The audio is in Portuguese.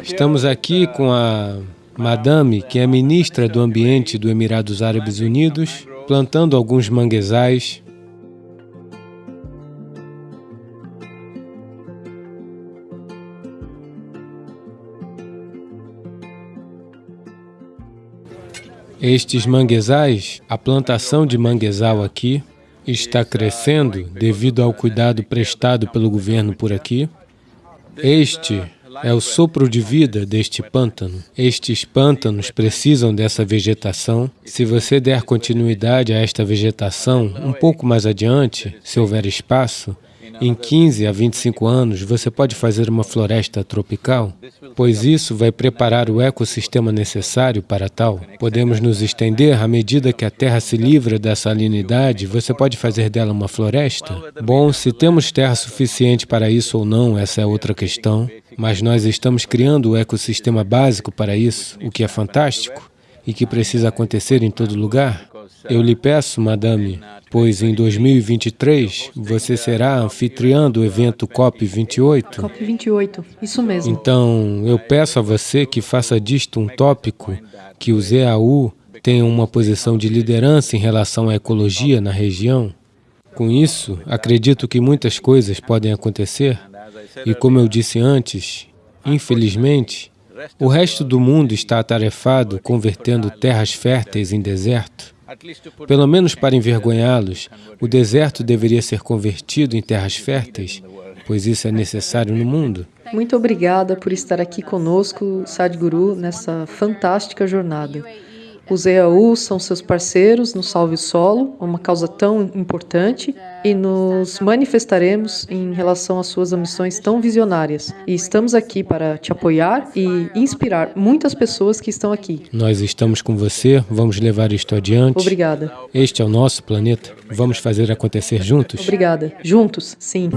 Estamos aqui com a Madame, que é ministra do Ambiente do Emirados Árabes Unidos, plantando alguns manguezais. Estes manguezais, a plantação de manguezal aqui, está crescendo devido ao cuidado prestado pelo governo por aqui. Este é o sopro de vida deste pântano. Estes pântanos precisam dessa vegetação. Se você der continuidade a esta vegetação um pouco mais adiante, se houver espaço, em 15 a 25 anos, você pode fazer uma floresta tropical, pois isso vai preparar o ecossistema necessário para tal. Podemos nos estender à medida que a Terra se livra da salinidade, você pode fazer dela uma floresta? Bom, se temos terra suficiente para isso ou não, essa é outra questão, mas nós estamos criando o ecossistema básico para isso, o que é fantástico e que precisa acontecer em todo lugar. Eu lhe peço, madame, pois em 2023 você será anfitriã do evento COP28. COP28, isso mesmo. Então, eu peço a você que faça disto um tópico, que o ZAU tenha uma posição de liderança em relação à ecologia na região. Com isso, acredito que muitas coisas podem acontecer, e como eu disse antes, infelizmente, o resto do mundo está atarefado convertendo terras férteis em deserto. Pelo menos para envergonhá-los, o deserto deveria ser convertido em terras férteis, pois isso é necessário no mundo. Muito obrigada por estar aqui conosco, Sadhguru, nessa fantástica jornada. Os EAU são seus parceiros no Salve Solo, uma causa tão importante, e nos manifestaremos em relação às suas ambições tão visionárias. E estamos aqui para te apoiar e inspirar muitas pessoas que estão aqui. Nós estamos com você, vamos levar isto adiante. Obrigada. Este é o nosso planeta, vamos fazer acontecer juntos? Obrigada. Juntos, sim.